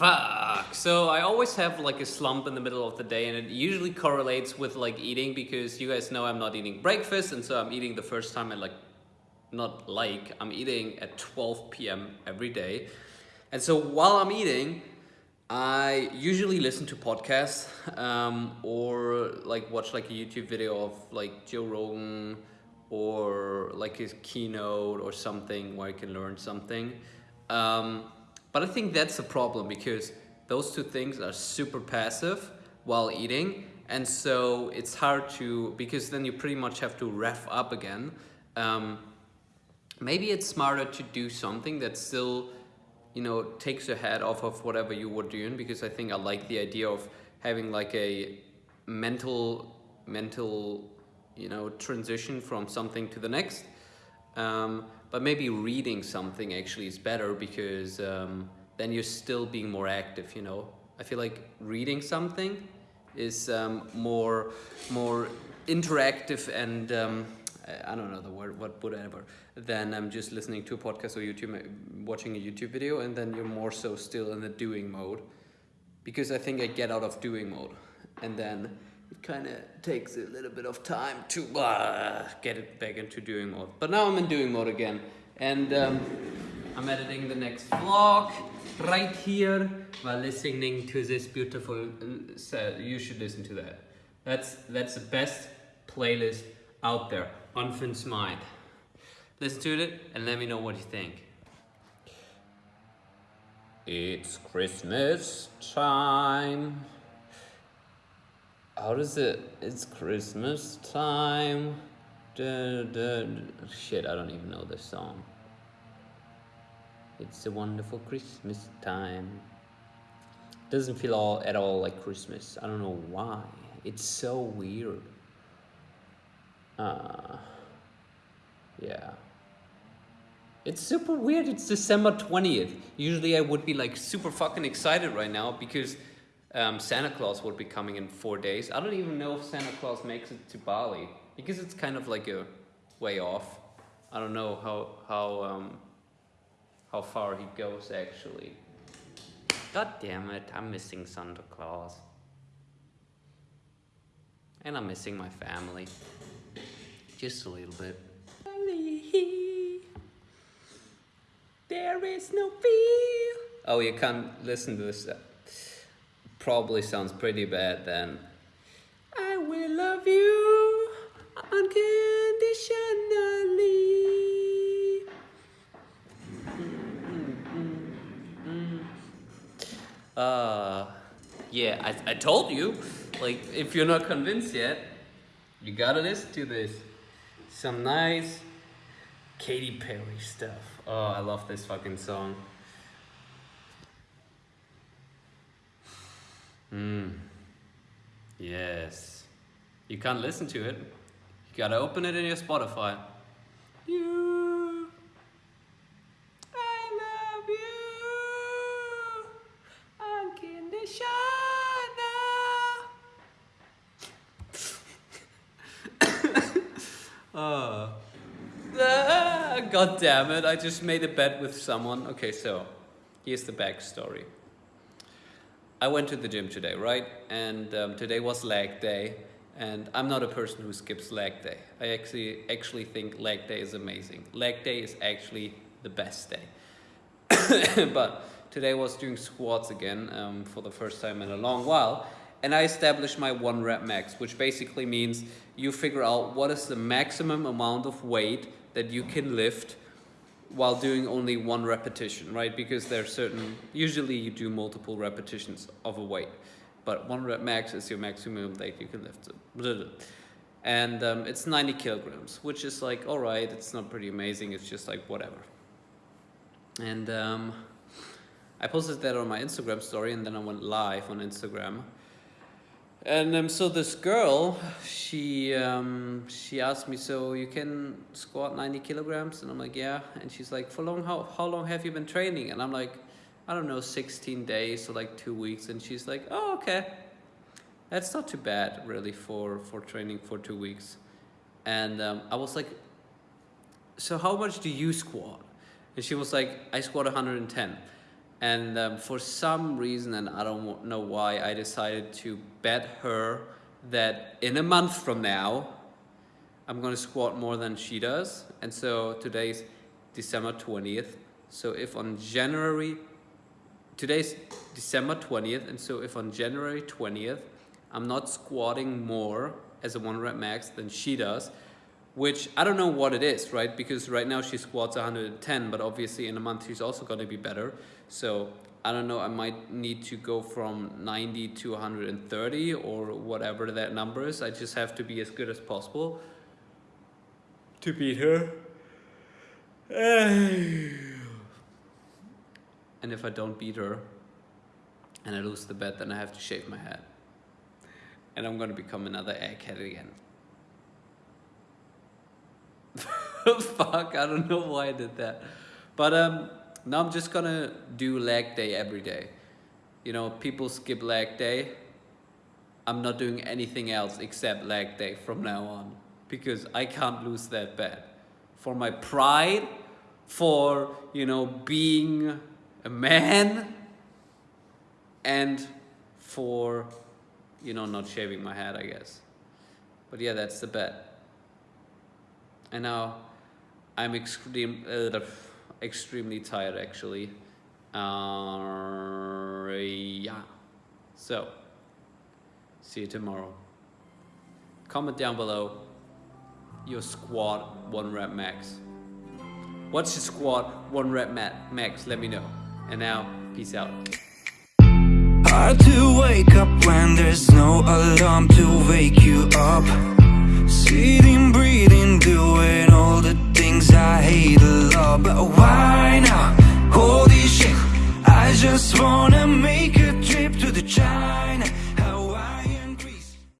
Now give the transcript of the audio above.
Fuck. So I always have like a slump in the middle of the day, and it usually correlates with like eating because you guys know I'm not eating breakfast, and so I'm eating the first time at like, not like, I'm eating at 12 p.m. every day. And so while I'm eating, I usually listen to podcasts um, or like watch like a YouTube video of like Joe Rogan or like his keynote or something where I can learn something. Um, but I think that's a problem because those two things are super passive while eating. And so it's hard to, because then you pretty much have to rev up again. Um, maybe it's smarter to do something that still, you know, takes your head off of whatever you were doing because I think I like the idea of having like a mental, mental, you know, transition from something to the next. Um, but maybe reading something actually is better because um, then you're still being more active you know? I feel like reading something is um, more more interactive and um, I don't know the word what whatever then I'm just listening to a podcast or YouTube watching a YouTube video and then you're more so still in the doing mode. Because I think I get out of doing mode and then it kind of takes a little bit of time to uh, get it back into doing mode. But now I'm in doing mode again. And um, I'm editing the next vlog right here while listening to this beautiful, uh, you should listen to that. That's, that's the best playlist out there, on Finn's Mind. Listen to it and let me know what you think. It's Christmas time. How does it? It's Christmas time. Da, da, shit, I don't even know this song. It's a wonderful Christmas time. Doesn't feel all at all like Christmas. I don't know why. It's so weird. Uh, yeah. It's super weird. It's December 20th. Usually I would be like super fucking excited right now because um, Santa Claus will be coming in four days. I don't even know if Santa Claus makes it to Bali because it's kind of like a way off. I don't know how how um, how far he goes actually. God damn it! I'm missing Santa Claus, and I'm missing my family, just a little bit. There is no fear. Oh, you can't listen to this probably sounds pretty bad then. I will love you unconditionally. Uh, yeah, I, I told you. Like, if you're not convinced yet, you gotta listen to this. Some nice Katy Perry stuff. Oh, I love this fucking song. Mm. Yes. You can't listen to it. You gotta open it in your Spotify. You. I love you. Unconditional. oh. Ah, God damn it, I just made a bet with someone. Okay, so here's the backstory. I went to the gym today, right? And um, today was leg day. And I'm not a person who skips leg day. I actually actually think leg day is amazing. Leg day is actually the best day. but today was doing squats again um, for the first time in a long while. And I established my one rep max, which basically means you figure out what is the maximum amount of weight that you can lift while doing only one repetition, right? Because there are certain, usually you do multiple repetitions of a weight, but one rep max is your maximum that you can lift. And um, it's 90 kilograms, which is like, all right, it's not pretty amazing. It's just like whatever. And um, I posted that on my Instagram story and then I went live on Instagram and um, so this girl, she um, she asked me, so you can squat 90 kilograms? And I'm like, yeah. And she's like, for long, how, how long have you been training? And I'm like, I don't know, 16 days or like two weeks. And she's like, oh, okay. That's not too bad, really, for, for training for two weeks. And um, I was like, so how much do you squat? And she was like, I squat 110. And um, for some reason, and I don't know why, I decided to bet her that in a month from now, I'm gonna squat more than she does. And so today's December 20th. So if on January, today's December 20th. And so if on January 20th, I'm not squatting more as a one rep max than she does, which I don't know what it is, right? Because right now she squats 110, but obviously in a month she's also gonna be better. So I don't know, I might need to go from 90 to 130 or whatever that number is. I just have to be as good as possible to beat her. And if I don't beat her and I lose the bet, then I have to shave my head. And I'm gonna become another egghead again. Fuck, I don't know why I did that. But um, now I'm just gonna do leg day every day. You know, people skip leg day. I'm not doing anything else except leg day from now on because I can't lose that bet. For my pride, for, you know, being a man, and for, you know, not shaving my head, I guess. But yeah, that's the bet. And now I'm extreme, uh, extremely tired actually. Uh, yeah. So, see you tomorrow. Comment down below your squat one rep max. What's your squat one rep max? Let me know. And now, peace out. Hard to wake up when there's no alarm to wake you up Sitting,